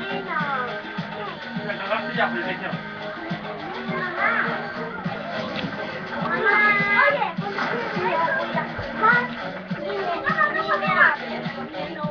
Macarena. La cagaste ya, pequeño. Mamá, oye, más, dime, no, no, no,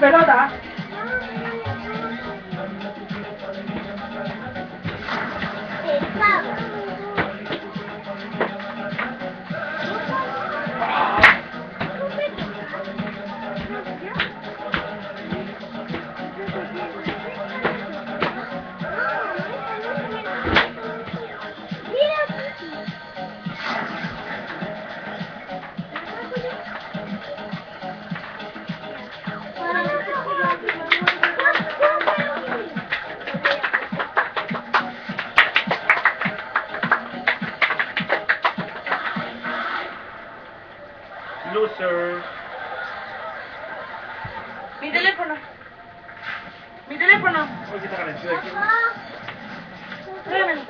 白老大 Loser. Mi teléfono. Mi teléfono. Tráemelo.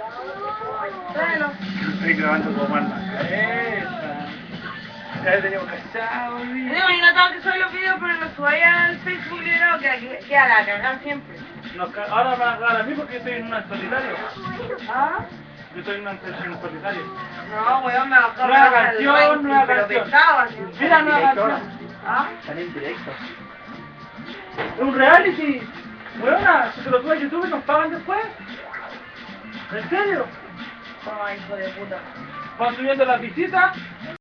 Tráemelo. Estoy grabando como mal esa. Ya teníamos cachado, Digo, y no tengo que subir los videos, pero los subáis al Facebook libro que que a la cagar siempre. Nos ca- Ahora van a cagar a mí porque yo estoy en una solitario. ¿Ah? Yo estoy en una en solitario. No, weón, me bajó Nueva el canción, ranking, nueva pero canción. pesado, así. Mira, nueva canción. ¿Ah? Están en directo. Es un reality. Weona, si te lo subes a YouTube nos pagan después. ¿En serio? Ay, hijo de puta. Van subiendo las visitas